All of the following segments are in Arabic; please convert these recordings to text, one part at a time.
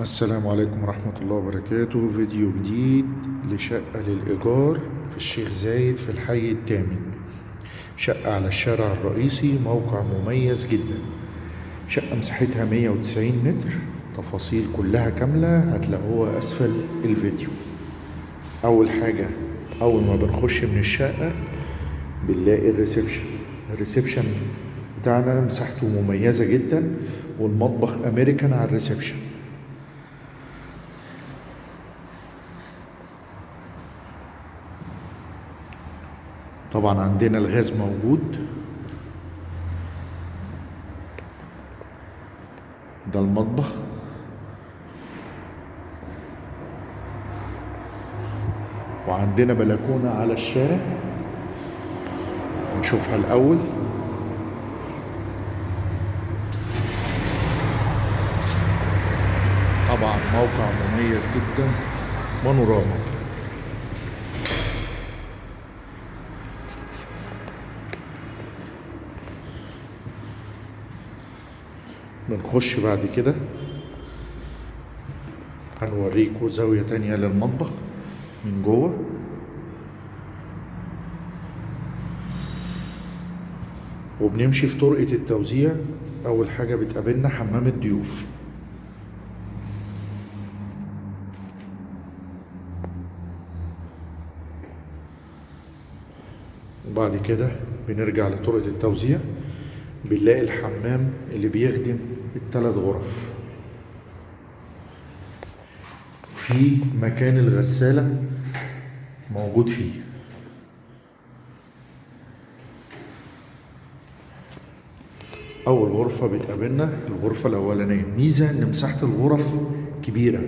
السلام عليكم ورحمة الله وبركاته. فيديو جديد لشقة للإيجار في الشيخ زايد في الحي الثامن. شقة على الشارع الرئيسي موقع مميز جدا. شقة مساحتها 190 متر. تفاصيل كلها كاملة هتلاقوها أسفل الفيديو. أول حاجة أول ما بنخش من الشقة بنلاقي ال reception. ال reception بتاعنا مساحته مميزة جدا والمطبخ أمريكان على الريسبشن. طبعا عندنا الغاز موجود. ده المطبخ. وعندنا بلكونة على الشارع. نشوفها الأول. طبعا موقع مميز جدا. بانوراما. بنخش بعد كده. هنوريكم زاوية تانية للمطبخ من جوه. وبنمشي في طرقة التوزيع. أول حاجة بتقابلنا حمام الضيوف. وبعد كده بنرجع لطرقة التوزيع. بنلاقي الحمام اللي بيخدم الثلاث غرف. في مكان الغسالة موجود فيه. أول غرفة بتقابلنا الغرفة الأولانية. ميزة إن مساحة الغرف كبيرة.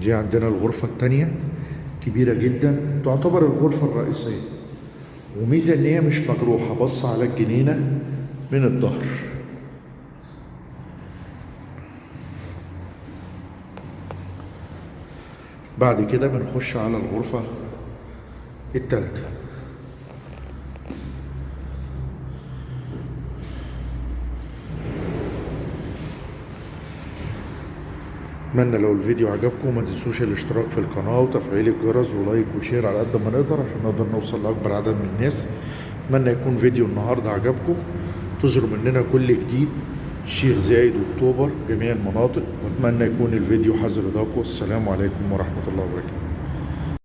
دي عندنا الغرفة التانية كبيرة جدا. تعتبر الغرفة الرئيسية. وميزة إن هي مش مجروحة. بص على الجنينة من الظهر. بعد كده بنخش على الغرفة التالتة. اتمنى لو الفيديو عجبكم ما تنسوش الاشتراك في القناة وتفعيل الجرس ولايك وشير على قد ما نقدر عشان نقدر نوصل لأكبر عدد من الناس. أتمنى يكون فيديو النهاردة عجبكم. تظهروا مننا كل جديد. الشيخ زايد واكتوبر جميع المناطق. وأتمنى يكون الفيديو حظ رضاكم والسلام عليكم ورحمة الله وبركاته.